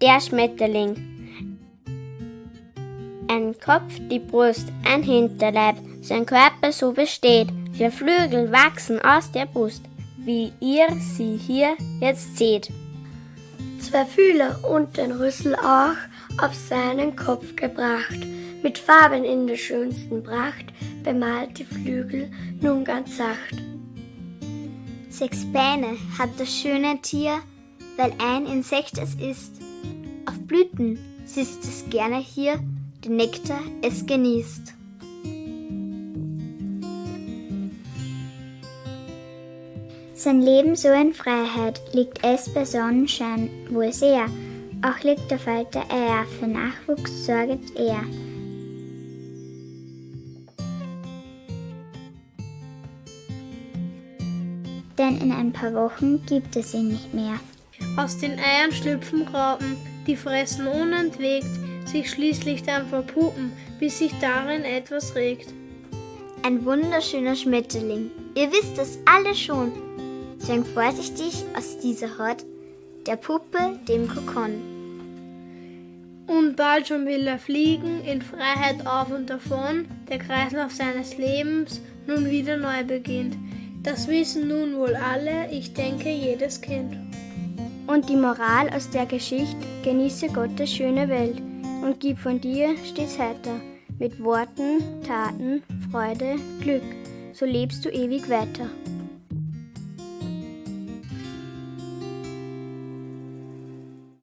der Schmetterling. Ein Kopf, die Brust, ein Hinterleib, sein Körper so besteht, vier Flügel wachsen aus der Brust, wie ihr sie hier jetzt seht. Zwei Fühler und den Rüssel auch auf seinen Kopf gebracht, mit Farben in der schönsten Pracht, bemalt die Flügel nun ganz sacht. Sechs Beine hat das schöne Tier, weil ein Insekt es ist. Blüten sitzt es gerne hier, den Nektar es genießt. Sein Leben so in Freiheit liegt es bei Sonnenschein wohl sehr, auch liegt der Falter Eier, für Nachwuchs sorget er. Denn in ein paar Wochen gibt es ihn nicht mehr. Aus den Eiern schlüpfen Raupen, die fressen unentwegt, sich schließlich dann verpuppen, bis sich darin etwas regt. Ein wunderschöner Schmetterling, ihr wisst es alle schon. Zwang vorsichtig aus dieser Haut, der Puppe, dem Kokon. Und bald schon will er fliegen, in Freiheit auf und davon, der Kreislauf seines Lebens nun wieder neu beginnt. Das wissen nun wohl alle, ich denke jedes Kind. Und die Moral aus der Geschichte, genieße Gottes schöne Welt und gib von dir stets heiter, mit Worten, Taten, Freude, Glück, so lebst du ewig weiter.